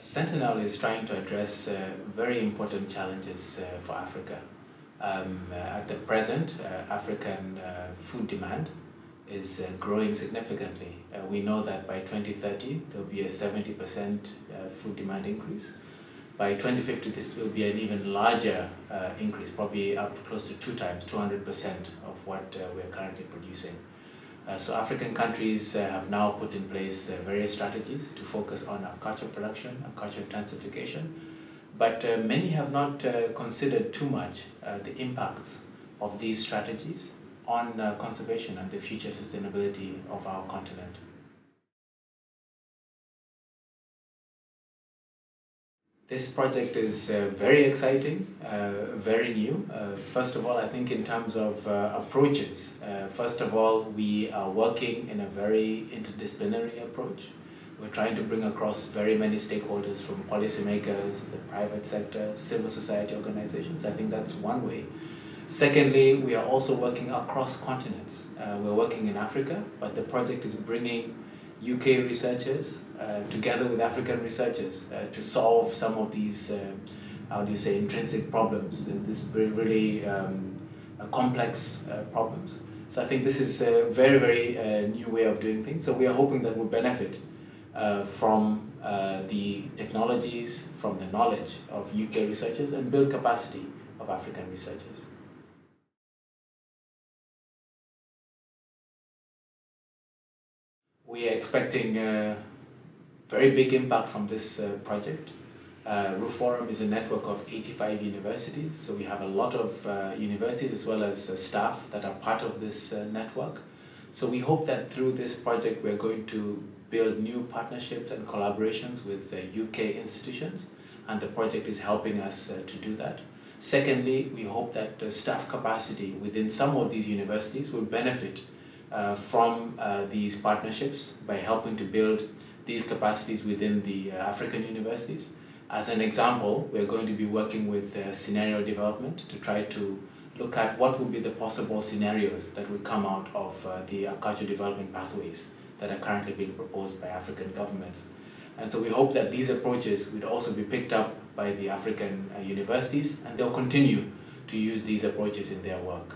Sentinel is trying to address uh, very important challenges uh, for Africa. Um, uh, at the present, uh, African uh, food demand is growing significantly. we know that by 2030, there will be a 70% food demand increase. By 2050, this will be an even larger increase, probably up to close to two times, 200% of what we're currently producing. Uh, so African countries uh, have now put in place uh, various strategies to focus on agriculture production, agriculture intensification, but many have not considered too much the impacts of these strategies on conservation and the future sustainability of our continent. This project is uh, very exciting, uh, very new. Uh, first of all, I think in terms of uh, approaches, uh, first of all, we are working in a very interdisciplinary approach. We're trying to bring across very many stakeholders from policymakers, the private sector, civil society organizations. I think that's one way. Secondly, we are also working across continents. Uh, we're working in Africa, but the project is bringing UK researchers uh, together with African researchers uh, to solve some of these, uh, how do you say, intrinsic problems, this really um, complex problems. So I think this is a very, very new way of doing things. So we are hoping that we'll benefit from the technologies, from the knowledge of UK researchers and build capacity of African researchers. We are expecting a very big impact from this uh, project. Uh, RUForum is a network of 85 universities, so we have a lot of uh, universities as well as uh, staff that are part of this uh, network. So we hope that through this project we're going to build new partnerships and collaborations with UK uh, institutions, and the project is helping us to do that. Secondly, we hope that the staff capacity within some of these universities will benefit uh, from uh, these partnerships by helping to build these capacities within the uh, African universities. As an example, we're going to be working with uh, scenario development to try to look at what would be the possible scenarios that would come out of uh, the agricultural development pathways that are currently being proposed by African governments. And so we hope that these approaches would also be picked up by the African universities and they'll continue to use these approaches in their work.